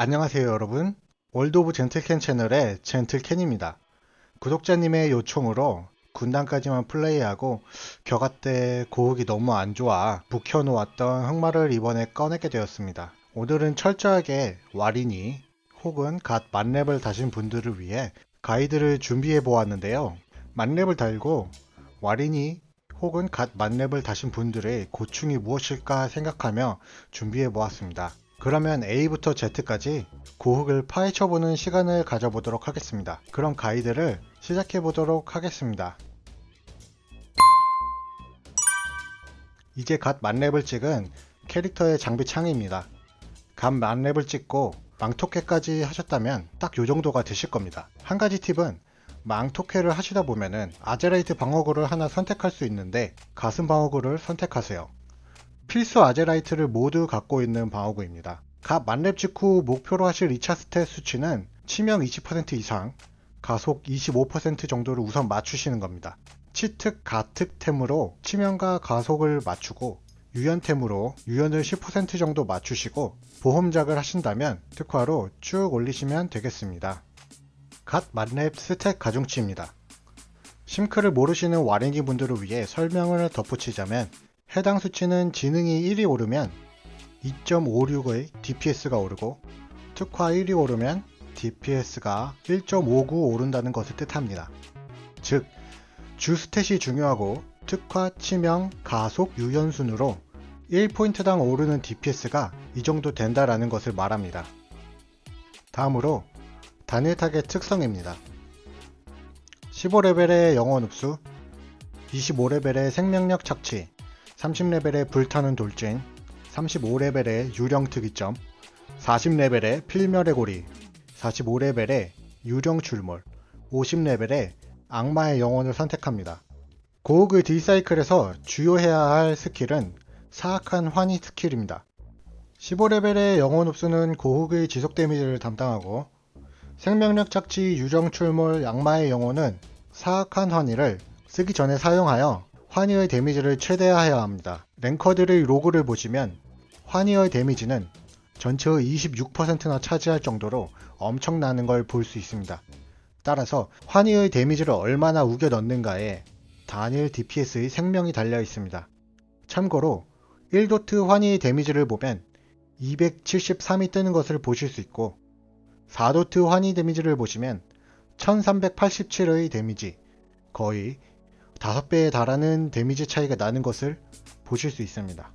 안녕하세요 여러분. 월드 오브 젠틀캔 채널의 젠틀캔입니다. 구독자님의 요청으로 군단까지만 플레이하고 격아 때 고흑이 너무 안 좋아 묵혀놓았던 흑마를 이번에 꺼내게 되었습니다. 오늘은 철저하게 와린이 혹은 갓 만렙을 다신 분들을 위해 가이드를 준비해 보았는데요. 만렙을 달고 와린이 혹은 갓 만렙을 다신 분들의 고충이 무엇일까 생각하며 준비해 보았습니다. 그러면 A부터 Z까지 고흑을 파헤쳐보는 시간을 가져보도록 하겠습니다. 그럼 가이드를 시작해 보도록 하겠습니다. 이제 갓 만렙을 찍은 캐릭터의 장비 창입니다. 갓 만렙을 찍고 망토캐까지 하셨다면 딱 요 정도가 되실 겁니다. 한 가지 팁은 망토캐를 하시다 보면은 아제라이트 방어구를 하나 선택할 수 있는데 가슴 방어구를 선택하세요. 필수 아제라이트를 모두 갖고 있는 방어구입니다. 갓 만렙 직후 목표로 하실 2차 stat 수치는 치명 20% 이상, 가속 25% 정도를 우선 맞추시는 겁니다. 치특, 가특템으로 치명과 가속을 맞추고 유연템으로 유연을 10% 정도 맞추시고 보험작을 하신다면 특화로 쭉 올리시면 되겠습니다. 갓 만렙 stat 가중치입니다. SimC를 모르시는 와린이 분들을 위해 설명을 덧붙이자면 해당 수치는 지능이 1이 오르면 2.56의 DPS가 오르고 특화 1이 오르면 DPS가 1.59 오른다는 것을 뜻합니다. 즉, 주 stat이 중요하고 특화, 치명, 가속, 유연 순으로 1포인트당 오르는 DPS가 이 정도 된다라는 것을 말합니다. 다음으로 단일 타겟 특성입니다. 15레벨의 영혼 흡수, 25레벨의 생명력 착취, 30레벨의 불타는 돌진, 35레벨의 유령 특이점, 40레벨의 필멸의 고리, 45레벨의 유령 출몰, 50레벨의 악마의 영혼을 선택합니다. 고흑의 딜사이클에서 주의해야 할 스킬은 사악한 환희 스킬입니다. 15레벨의 영혼 흡수는 고흑의 지속 데미지를 담당하고 생명력 착취 유령 출몰 악마의 영혼은 사악한 환희를 쓰기 전에 사용하여 환희의 데미지를 최대화해야 합니다. 랭커들의 로그를 보시면 환희의 데미지는 전체의 26%나 차지할 정도로 엄청나는 걸 볼 수 있습니다. 따라서 환희의 데미지를 얼마나 우겨 넣는가에 단일 DPS의 생명이 달려 있습니다. 참고로 1도트 환희의 데미지를 보면 273이 뜨는 것을 보실 수 있고 4도트 환희 데미지를 보시면 1387의 데미지 거의 5배에 달하는 데미지 차이가 나는 것을 보실 수 있습니다.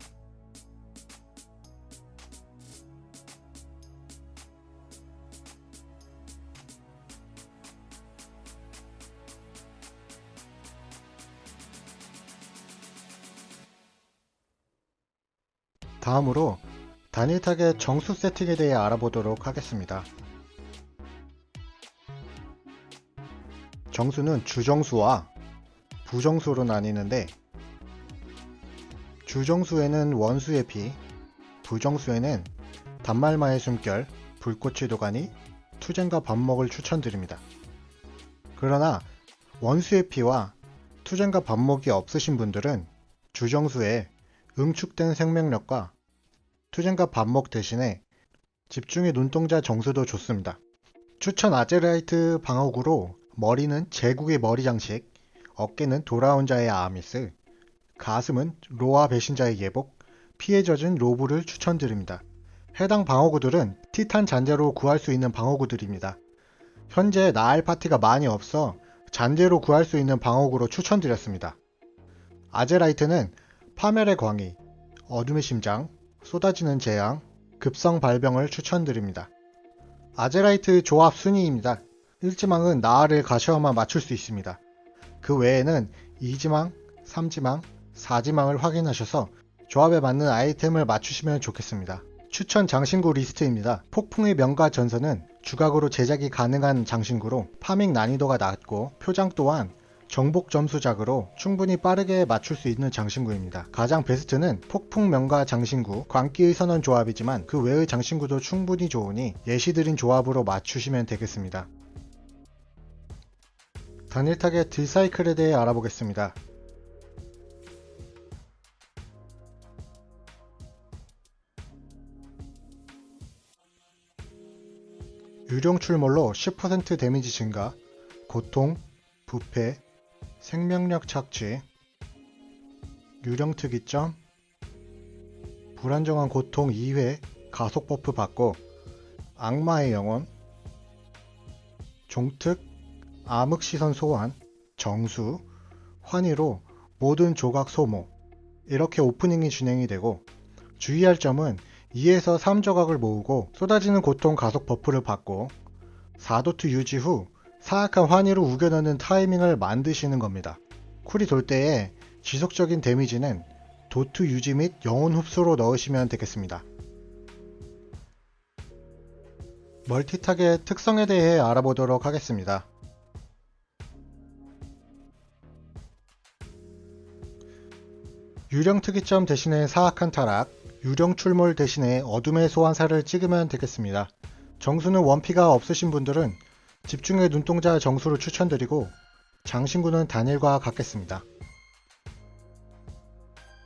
다음으로 단일 타겟 정수 세팅에 대해 알아보도록 하겠습니다. 정수는 주정수와 부정수로 나뉘는데 주정수에는 원수의 피, 부정수에는 단말마의 숨결, 불꽃의 도가니, 투쟁과 반목을 추천드립니다. 그러나 원수의 피와 투쟁과 반목이 없으신 분들은 주정수에 응축된 생명력과 투쟁과 반목 대신에 집중의 눈동자 정수도 좋습니다. 추천 아제라이트 방어구로 머리는 제국의 머리 장식, 어깨는 돌아온 자의 아미스, 가슴은 로아 배신자의 예복, 피에 젖은 로브를 추천드립니다. 해당 방어구들은 티탄 잔재로 구할 수 있는 방어구들입니다. 현재 나알 파티가 많이 없어 잔재로 구할 수 있는 방어구로 추천드렸습니다. 아제라이트는 파멸의 광희, 어둠의 심장, 쏟아지는 재앙, 급성 발병을 추천드립니다. 아제라이트 조합 순위입니다. 1지망은 나알을 가셔야만 맞출 수 있습니다. 그 외에는 2지망, 3지망, 4지망을 확인하셔서 조합에 맞는 아이템을 맞추시면 좋겠습니다. 추천 장신구 리스트입니다. 폭풍의 명가 전선은 주각으로 제작이 가능한 장신구로 farming 난이도가 낮고 표장 또한 정복 점수작으로 충분히 빠르게 맞출 수 있는 장신구입니다. 가장 베스트는 폭풍 명가 장신구, 광기의 선언 조합이지만 그 외의 장신구도 충분히 좋으니 예시드린 조합으로 맞추시면 되겠습니다. 단일 타겟 딜사이클에 대해 알아보겠습니다. 유령 출몰로 10% 데미지 증가, 고통, 부패, 생명력 착취, 유령 특이점, 불안정한 고통 2회 가속 buff 받고 악마의 영혼, 종특, 암흑시선 소환, 정수, 환희로 모든 조각 소모 이렇게 오프닝이 진행이 되고 주의할 점은 2에서 3조각을 모으고 쏟아지는 고통 가속 버프를 받고 4도트 유지 후 사악한 환희로 우겨넣는 타이밍을 만드시는 겁니다. cool이 돌 때에 지속적인 damage는 DoT 유지 및 영혼 흡수로 넣으시면 되겠습니다. 멀티탁의 특성에 대해 알아보도록 하겠습니다. 유령 특이점 대신에 사악한 타락, 유령 출몰 대신에 어둠의 소환사를 찍으면 되겠습니다. 정수는 원피가 없으신 분들은 집중의 눈동자 정수를 추천드리고 장신구는 단일과 같겠습니다.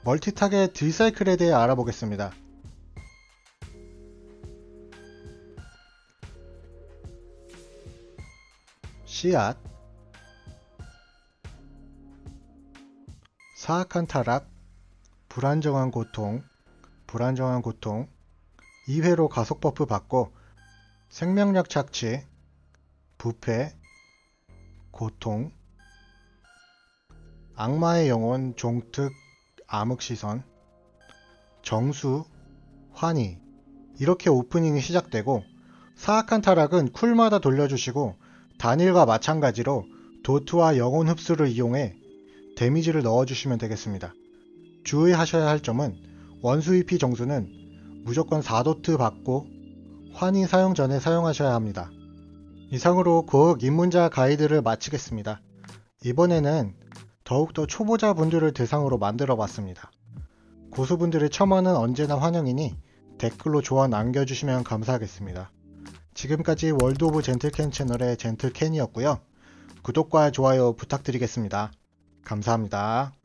멀티탁의 딜사이클에 대해 알아보겠습니다. 씨앗 사악한 타락 불안정한 고통 불안정한 고통 2회로 가속 buff 받고 생명력 착취 부패 고통 악마의 영혼 종특 암흑시선 정수 환희 이렇게 오프닝이 시작되고 사악한 타락은 cool마다 돌려주시고 단일과 마찬가지로 도트와 영혼 흡수를 이용해 데미지를 넣어주시면 되겠습니다. 주의하셔야 할 점은 원수 EP 정수는 무조건 4도트 받고 환희 사용 전에 사용하셔야 합니다. 이상으로 고흑 입문자 가이드를 마치겠습니다. 이번에는 더욱더 초보자 분들을 대상으로 만들어 봤습니다. 고수분들의 첨언은 언제나 환영이니 댓글로 조언 남겨주시면 감사하겠습니다. 지금까지 월드 오브 젠틀캔 채널의 젠틀캔이었고요. 구독과 좋아요 부탁드리겠습니다. 감사합니다.